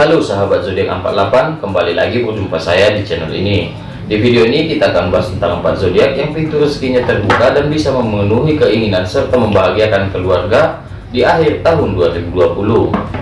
Halo sahabat zodiak 48, kembali lagi berjumpa saya di channel ini. Di video ini kita akan bahas tentang 4 zodiak yang pintu rezekinya terbuka dan bisa memenuhi keinginan serta membahagiakan keluarga di akhir tahun 2020.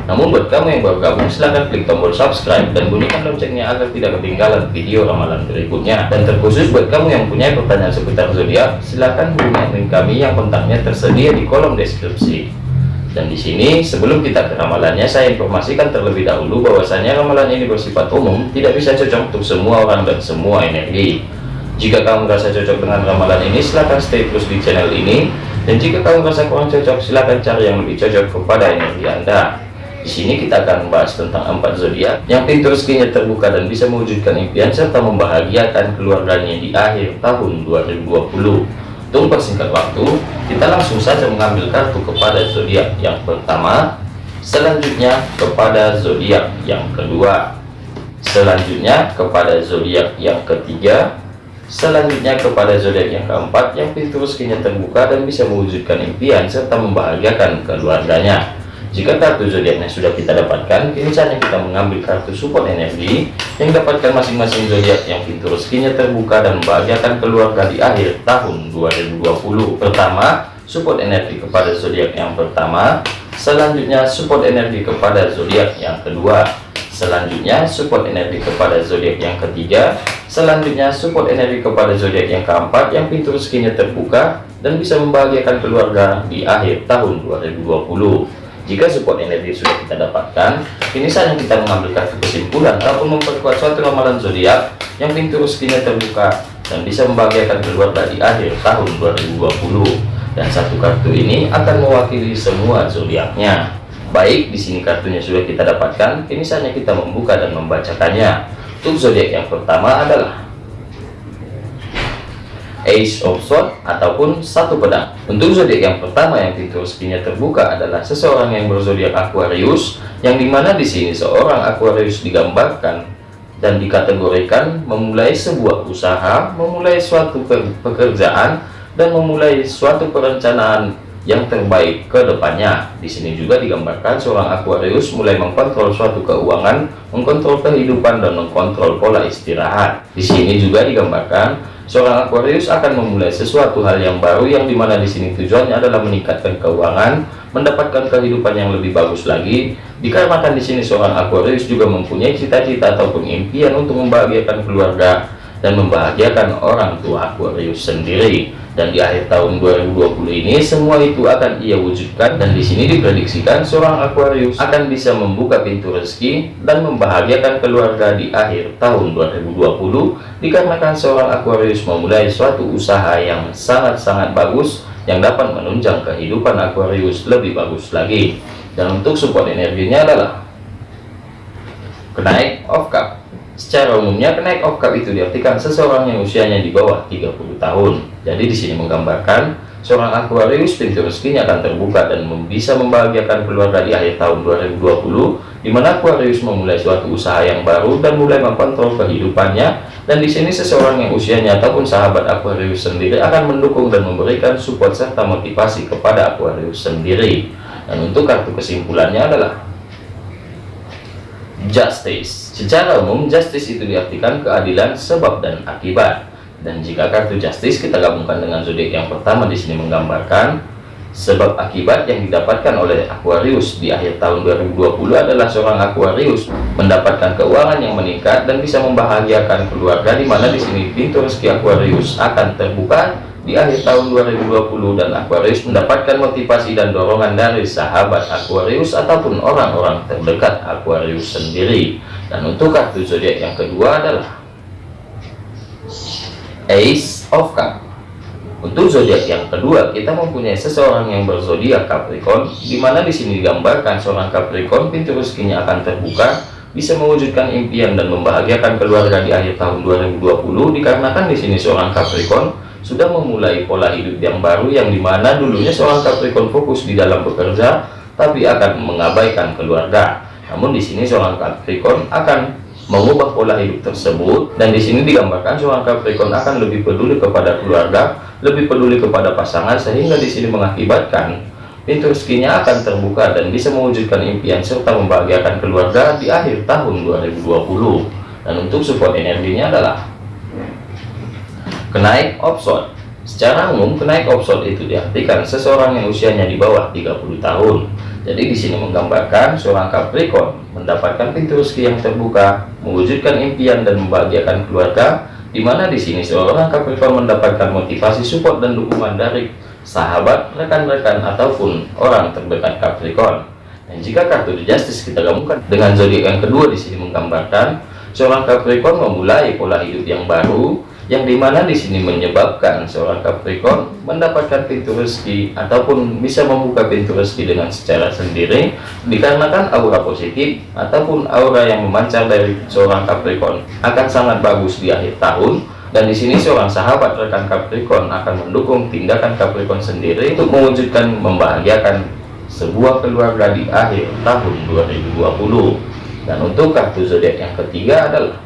Namun buat kamu yang baru gabung silahkan klik tombol subscribe dan bunyikan loncengnya agar tidak ketinggalan video ramalan berikutnya. Dan terkhusus buat kamu yang punya pertanyaan seputar zodiak, silahkan hubungi admin kami yang kontaknya tersedia di kolom deskripsi. Dan di sini sebelum kita ke ramalannya saya informasikan terlebih dahulu bahwasanya ramalan ini bersifat umum, tidak bisa cocok untuk semua orang dan semua energi. Jika kamu merasa cocok dengan ramalan ini, silahkan stay terus di channel ini. Dan jika kamu merasa kurang cocok, silahkan cari yang lebih cocok kepada energi Anda. Di sini kita akan membahas tentang empat zodiak yang pintu rezekinya terbuka dan bisa mewujudkan impian serta membahagiakan keluarganya di akhir tahun 2020. Untuk persingkat waktu, kita langsung saja mengambil kartu kepada zodiak yang pertama, selanjutnya kepada zodiak yang kedua, selanjutnya kepada zodiak yang ketiga, selanjutnya kepada zodiak yang keempat yang pintu rezekinya terbuka dan bisa mewujudkan impian serta membahagiakan keluarganya. Jika kartu zodiaknya sudah kita dapatkan, kini saatnya kita mengambil kartu support energi yang dapatkan masing-masing zodiak yang pintu rezekinya terbuka dan membahagiakan keluarga di akhir tahun 2020. Pertama, support energi kepada zodiak yang pertama, selanjutnya support energi kepada zodiak yang kedua, selanjutnya support energi kepada zodiak yang ketiga, selanjutnya support energi kepada zodiak yang keempat yang pintu rezekinya terbuka dan bisa membahagiakan keluarga di akhir tahun 2020. Jika support energi sudah kita dapatkan, ini saatnya kita mengambil kartu kesimpulan ataupun memperkuat suatu ramalan zodiak yang pintu rezekinya terbuka dan bisa membahagiakan keluarga di akhir tahun 2020. Dan satu kartu ini akan mewakili semua zodiaknya. Baik, di sini kartunya sudah kita dapatkan, ini saatnya kita membuka dan membacakannya. Untuk zodiak yang pertama adalah Ace of Swords ataupun satu pedang. Untuk zodiak yang pertama yang pintu rezekinya terbuka adalah seseorang yang berzodiak Aquarius, yang di mana di sini seorang Aquarius digambarkan dan dikategorikan memulai sebuah usaha, memulai suatu pekerjaan, dan memulai suatu perencanaan yang terbaik ke depannya. Di sini juga digambarkan seorang Aquarius mulai mengkontrol suatu keuangan, mengkontrol kehidupan dan mengkontrol pola istirahat. Di sini juga digambarkan seorang Aquarius akan memulai sesuatu hal yang baru yang di mana di sini tujuannya adalah meningkatkan keuangan, mendapatkan kehidupan yang lebih bagus lagi. Dikarenakan di sini seorang Aquarius juga mempunyai cita-cita ataupun impian untuk membahagiakan keluarga dan membahagiakan orang tua Aquarius sendiri. Dan di akhir tahun 2020 ini semua itu akan ia wujudkan dan di sini diprediksikan seorang Aquarius akan bisa membuka pintu rezeki dan membahagiakan keluarga di akhir tahun 2020 dikarenakan seorang Aquarius memulai suatu usaha yang sangat-sangat bagus yang dapat menunjang kehidupan Aquarius lebih bagus lagi. Dan untuk support energinya adalah kenaik of cup Secara umumnya kenaik of cup itu diartikan seseorang yang usianya di bawah 30 tahun. Jadi di sini menggambarkan seorang Aquarius pintu rezekinya akan terbuka dan bisa membahagiakan keluarga di akhir tahun 2020 di mana Aquarius memulai suatu usaha yang baru dan mulai mengkontrol kehidupannya dan di sini seseorang yang usianya ataupun sahabat Aquarius sendiri akan mendukung dan memberikan support serta motivasi kepada Aquarius sendiri dan untuk kartu kesimpulannya adalah justice. Secara umum justice itu diartikan keadilan sebab dan akibat. Dan jika kartu justice kita gabungkan dengan zodiak yang pertama di sini menggambarkan sebab akibat yang didapatkan oleh Aquarius di akhir tahun 2020 adalah seorang Aquarius mendapatkan keuangan yang meningkat dan bisa membahagiakan keluarga di mana di sini pintu rezeki Aquarius akan terbuka di akhir tahun 2020 dan Aquarius mendapatkan motivasi dan dorongan dari sahabat Aquarius ataupun orang-orang terdekat Aquarius sendiri. Dan untuk kartu zodiak yang kedua adalah Ace of Cup untuk zodiak yang kedua kita mempunyai seseorang yang berzodiak Capricorn di mana di sini digambarkan seorang Capricorn pintu rezekinya akan terbuka bisa mewujudkan impian dan membahagiakan keluarga di akhir tahun 2020 dikarenakan di sini seorang Capricorn sudah memulai pola hidup yang baru yang di mana dulunya seorang Capricorn fokus di dalam bekerja tapi akan mengabaikan keluarga. Namun di sini seorang Capricorn akan mengubah pola hidup tersebut dan di sini digambarkan seorang Capricorn akan lebih peduli kepada keluarga lebih peduli kepada pasangan sehingga di sini mengakibatkan pintu rezekinya akan terbuka dan bisa mewujudkan impian serta membahagiakan keluarga di akhir tahun 2020 dan untuk support energinya adalah kenaik opson. Secara umum kenaik opson itu diartikan seseorang yang usianya di bawah 30 tahun. Jadi di sini menggambarkan seorang Capricorn mendapatkan pintu rezeki yang terbuka mewujudkan impian dan membahagiakan keluarga di mana di sini seorang Capricorn mendapatkan motivasi support dan dukungan dari sahabat rekan-rekan ataupun orang terdekat Capricorn. Dan jika kartu The Justice kita gabungkan dengan zodiak yang kedua di sini menggambarkan seorang Capricorn memulai pola hidup yang baru yang di mana di sini menyebabkan seorang Capricorn mendapatkan pintu rezeki ataupun bisa membuka pintu rezeki dengan secara sendiri dikarenakan aura positif ataupun aura yang memancar dari seorang Capricorn akan sangat bagus di akhir tahun. Dan di sini seorang sahabat rekan Capricorn akan mendukung tindakan Capricorn sendiri untuk mewujudkan membahagiakan sebuah keluarga di akhir tahun 2020 dan untuk kartu zodiak yang ketiga adalah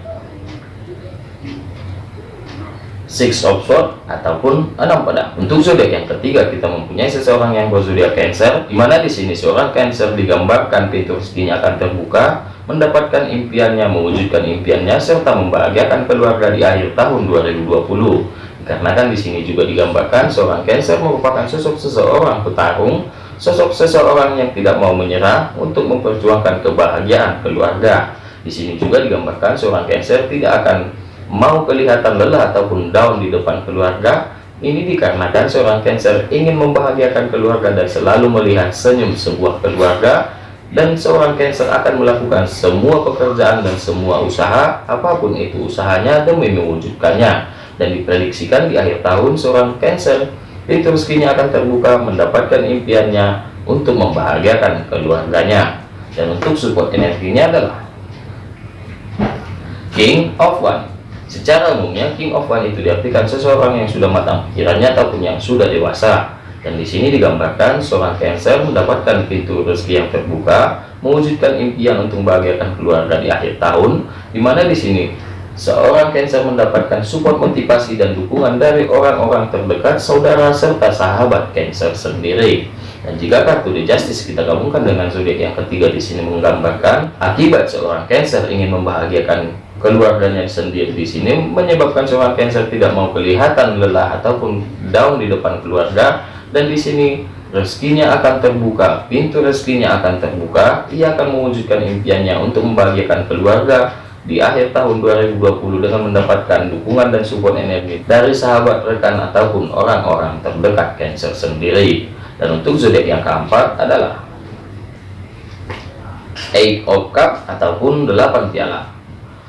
six of sword ataupun enam pedang untuk zodiak yang ketiga kita mempunyai seseorang yang berzodiak cancer di mana di sini seorang cancer digambarkan pintu rezekinya akan terbuka mendapatkan impiannya mewujudkan impiannya serta membahagiakan keluarga di akhir tahun 2020 karena kan di sini juga digambarkan seorang cancer merupakan sosok seseorang petarung sosok seseorang yang tidak mau menyerah untuk memperjuangkan kebahagiaan keluarga. Di sini juga digambarkan seorang cancer tidak akan mau kelihatan lelah ataupun down di depan keluarga ini dikarenakan seorang Cancer ingin membahagiakan keluarga dan selalu melihat senyum sebuah keluarga dan seorang Cancer akan melakukan semua pekerjaan dan semua usaha apa pun itu usahanya demi mewujudkannya. Dan diprediksikan di akhir tahun seorang Cancer pintu rezekinya akan terbuka mendapatkan impiannya untuk membahagiakan keluarganya. Dan untuk support energinya adalah King of One Secara umumnya King of One itu diartikan seseorang yang sudah matang pikirannya ataupun yang sudah dewasa. Dan di sini digambarkan seorang Cancer mendapatkan pintu rezeki yang terbuka, mewujudkan impian untuk membahagiakan keluarga di akhir tahun, di mana di sini seorang Cancer mendapatkan support motivasi dan dukungan dari orang-orang terdekat, saudara serta sahabat Cancer sendiri. Dan jika kartu The Justice kita gabungkan dengan zodiak yang ketiga di sini menggambarkan akibat seorang Cancer ingin membahagiakan keluarganya sendiri di sini menyebabkan seorang Cancer tidak mau kelihatan lelah ataupun down di depan keluarga. Dan di sini rezekinya akan terbuka pintu rezekinya akan terbuka. Ia akan mewujudkan impiannya untuk membahagiakan keluarga di akhir tahun 2020 dengan mendapatkan dukungan dan support energi dari sahabat rekan ataupun orang-orang terdekat Cancer sendiri. Dan untuk zodiak yang keempat adalah Eight of Cup ataupun delapan piala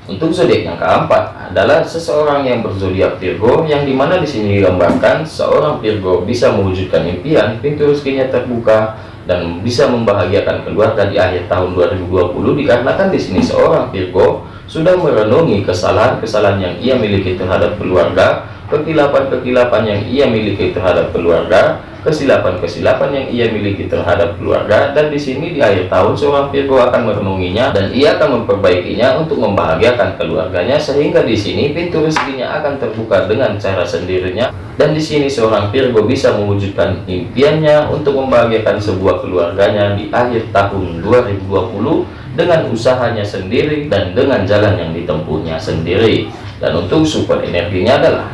untuk zodiak yang keempat adalah seseorang yang berzodiak Virgo yang di mana di sini digambarkan seorang Virgo bisa mewujudkan impian, pintu rezekinya terbuka dan bisa membahagiakan keluarga di akhir tahun 2020 dikarenakan di sini seorang Virgo sudah merenungi kesalahan-kesalahan yang ia miliki terhadap keluarga, kekilapan-kekilapan yang ia miliki terhadap keluarga, kesilapan-kesilapan yang ia miliki terhadap keluarga dan di sini di akhir tahun seorang Virgo akan merenunginya dan ia akan memperbaikinya untuk membahagiakan keluarganya sehingga di sini pintu rezekinya akan terbuka dengan cara sendirinya. Dan di sini seorang Virgo bisa mewujudkan impiannya untuk membahagiakan sebuah keluarganya di akhir tahun 2020 dengan usahanya sendiri dan dengan jalan yang ditempuhnya sendiri. Dan untuk support energinya adalah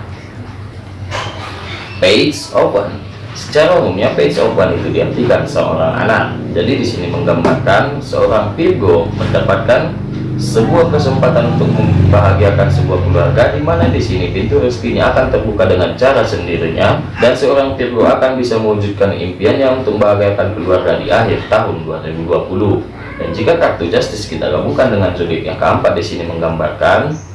page open Secara umumnya page open itu diartikan seorang anak. Jadi di sini menggambarkan seorang Virgo mendapatkan sebuah kesempatan untuk membahagiakan sebuah keluarga di mana di sini pintu rezekinya akan terbuka dengan cara sendirinya dan seorang Virgo akan bisa mewujudkan impiannya untuk membahagiakan keluarga di akhir tahun 2020. Dan jika kartu justice kita gabungkan dengan zodiak yang keempat di sini menggambarkan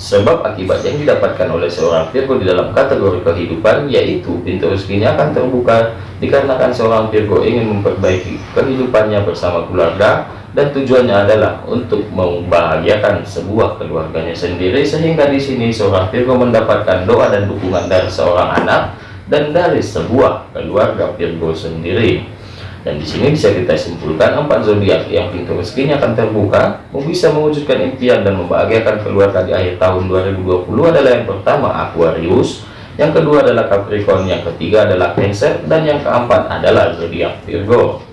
Sebab akibat yang didapatkan oleh seorang Virgo di dalam kategori kehidupan yaitu pintu rezekinya akan terbuka dikarenakan seorang Virgo ingin memperbaiki kehidupannya bersama keluarga dan tujuannya adalah untuk membahagiakan sebuah keluarganya sendiri sehingga di sini seorang Virgo mendapatkan doa dan dukungan dari seorang anak dan dari sebuah keluarga Virgo sendiri dan di sini bisa kita simpulkan empat zodiak yang pintu rezekinya akan terbuka bisa mewujudkan impian dan membahagiakan keluarga di akhir tahun 2020 adalah yang pertama Aquarius yang kedua adalah Capricorn, yang ketiga adalah Cancer, dan yang keempat adalah zodiak Virgo.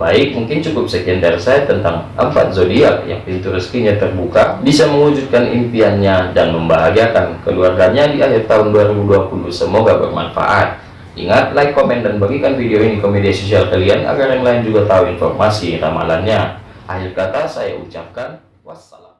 Baik, mungkin cukup sekian dari saya tentang empat zodiak yang pintu rezekinya terbuka, bisa mewujudkan impiannya dan membahagiakan keluarganya di akhir tahun 2020. Semoga bermanfaat. Ingat, like, komen, dan bagikan video ini ke media sosial kalian agar yang lain juga tahu informasi ramalannya. Akhir kata saya ucapkan wassalam.